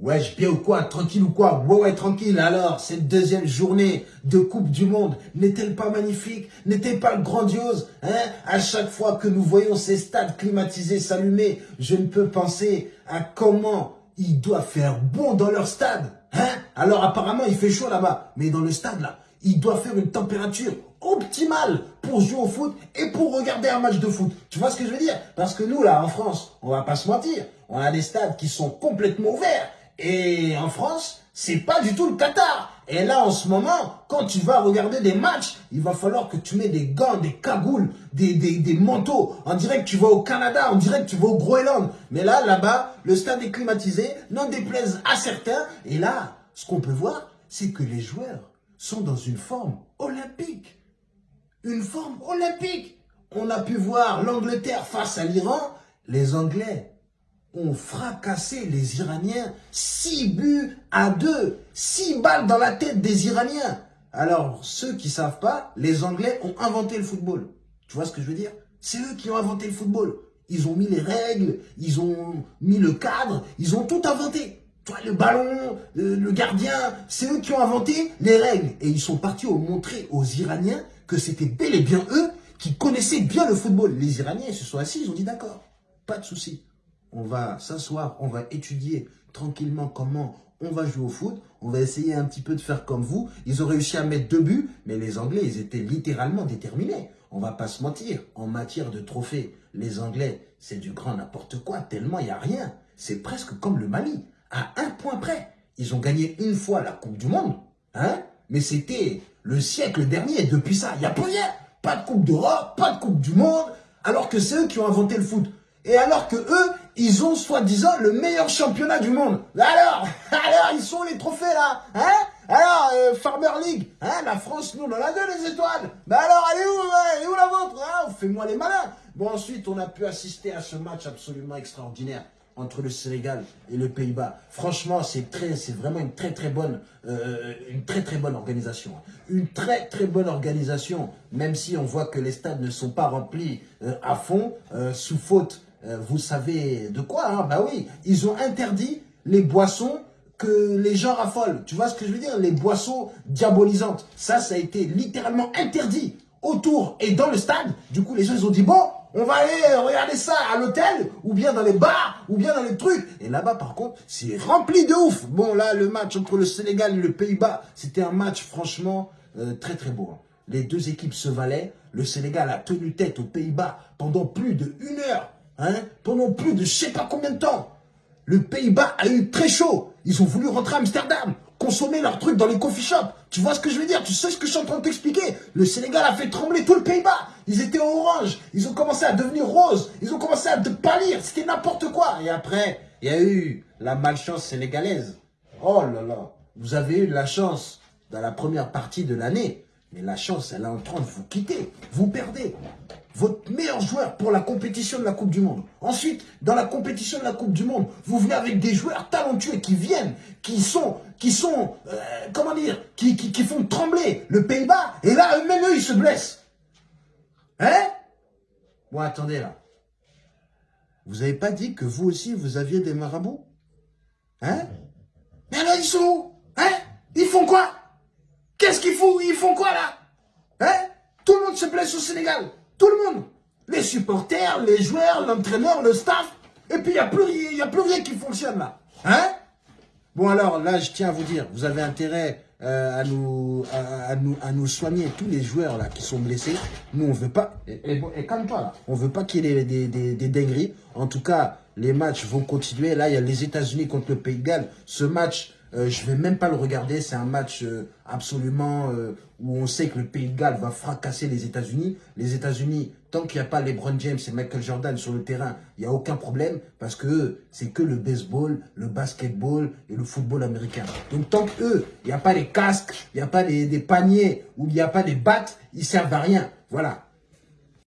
Wesh, bien ou quoi Tranquille ou quoi? Ouais, ouais, tranquille. Alors, cette deuxième journée de Coupe du Monde n'est-elle pas magnifique? N'est-elle pas grandiose hein? À chaque fois que nous voyons ces stades climatisés s'allumer, je ne peux penser à comment ils doivent faire bon dans leur stade. Hein? Alors, apparemment, il fait chaud là-bas. Mais dans le stade, là, il doit faire une température optimale pour jouer au foot et pour regarder un match de foot. Tu vois ce que je veux dire? Parce que nous, là, en France, on va pas se mentir, on a des stades qui sont complètement ouverts. Et en France, c'est pas du tout le Qatar. Et là, en ce moment, quand tu vas regarder des matchs, il va falloir que tu mets des gants, des cagoules, des, des, des manteaux. On dirait que tu vas au Canada, on dirait que tu vas au Groenland. Mais là, là-bas, le stade est climatisé, n'en déplaise à certains. Et là, ce qu'on peut voir, c'est que les joueurs sont dans une forme olympique. Une forme olympique. On a pu voir l'Angleterre face à l'Iran. Les Anglais ont fracassé les Iraniens 6 buts à 2. 6 balles dans la tête des Iraniens. Alors, ceux qui savent pas, les Anglais ont inventé le football. Tu vois ce que je veux dire? C'est eux qui ont inventé le football. Ils ont mis les règles, ils ont mis le cadre, ils ont tout inventé. Toi, le ballon, le, gardien, c'est eux qui ont inventé les règles. Et ils sont partis montrer aux Iraniens que c'était bel et bien eux qui connaissaient bien le football. Les Iraniens, se sont assis, ils ont dit d'accord, pas de souci on va s'asseoir, on va étudier tranquillement comment on va jouer au foot, on va essayer un petit peu de faire comme vous. Ils ont réussi à mettre deux buts, mais les Anglais, ils étaient littéralement déterminés. On va pas se mentir, en matière de trophées, les Anglais, c'est du grand n'importe quoi, tellement il n'y a rien. C'est presque comme le Mali, à un point près. Ils ont gagné une fois la Coupe du Monde, hein mais c'était le siècle dernier. Depuis ça, il n'y a plus rien. Pas de Coupe d'Europe, pas de Coupe du Monde, alors que c'est eux qui ont inventé le foot. Et alors que eux, ils ont soi-disant le meilleur championnat du monde. Alors, alors, ils sont les trophées là, hein? Alors, euh, Farmer League, hein? La France, nous, on en a deux les étoiles. Mais alors, est où, est où la vôtre? Hein Fais-moi les malins. Bon, ensuite, on a pu assister à ce match absolument extraordinaire entre le Sénégal et le Pays-Bas. Franchement, c'est très, c'est vraiment une très très bonne, euh, une très très bonne organisation. Une très très bonne organisation, même si on voit que les stades ne sont pas remplis euh, à fond, sous faute euh, vous savez de quoi, hein? Bah oui, ils ont interdit les boissons que les gens raffolent. Tu vois ce que je veux dire? Les boissons diabolisantes. Ça, ça a été littéralement interdit autour et dans le stade. Du coup, les gens, ils ont dit, bon, on va aller regarder ça à l'hôtel, ou bien dans les bars, ou bien dans les trucs. Et là-bas, par contre, c'est rempli de ouf. Bon, là, le match entre le Sénégal et le Pays-Bas, c'était un match, franchement, euh, très, très beau. Hein. Les deux équipes se valaient. Le Sénégal a tenu tête aux Pays-Bas pendant plus de une heure. Hein, pendant plus de je sais pas combien de temps. Le Pays-Bas a eu très chaud. Ils ont voulu rentrer à Amsterdam, consommer leurs trucs dans les coffee shops. Tu vois ce que je veux dire? Tu sais ce que je suis en train de t'expliquer? Le Sénégal a fait trembler tout le Pays-Bas. Ils étaient orange, ils ont commencé à devenir rose, ils ont commencé à pâlir, c'était n'importe quoi. Et après, il y a eu la malchance sénégalaise. Oh là là, vous avez eu de la chance dans la première partie de l'année, mais la chance, elle est en train de vous quitter. Vous perdez votre meilleur joueur pour la compétition de la Coupe du Monde. Ensuite, dans la compétition de la Coupe du Monde, vous venez avec des joueurs talentueux qui viennent, qui sont, qui sont, euh, comment dire, qui, qui, font trembler le Pays-Bas. Et là, eux-mêmes, eux, ils se blessent. Hein? Bon, attendez là. Vous n'avez pas dit que vous aussi, vous aviez des marabouts? Hein? Mais alors, ils sont où? Hein? Ils font quoi? Qu'est-ce qu'ils font? Ils font quoi là? Hein? Tout le monde se blesse au Sénégal. Tout le monde. Les supporters, les joueurs, l'entraîneur, le staff. Et puis, il n'y a, plus, a plus rien qui fonctionne là. Hein? Bon alors, là, je tiens à vous dire, vous avez intérêt euh, à, nous, à, nous, soigner tous les joueurs là qui sont blessés. Nous, on veut pas... Et, et, calme-toi là. On veut pas qu'il y ait des, des, des, dingueries. En tout cas, les matchs vont continuer. Là, il y a les États-Unis contre le Pays de Galles. Ce match euh, je vais même pas le regarder. C'est un match euh, absolument euh, où on sait que le Pays de Galles va fracasser les États-Unis. Les États-Unis, tant qu'il n'y a pas LeBron James et Michael Jordan sur le terrain, il n'y a aucun problème parce que c'est que le baseball, le basketball et le football américain. Donc tant qu'eux, il n'y a pas les casques, il n'y a pas des, des paniers ou il n'y a pas des battes, ils servent à rien. Voilà.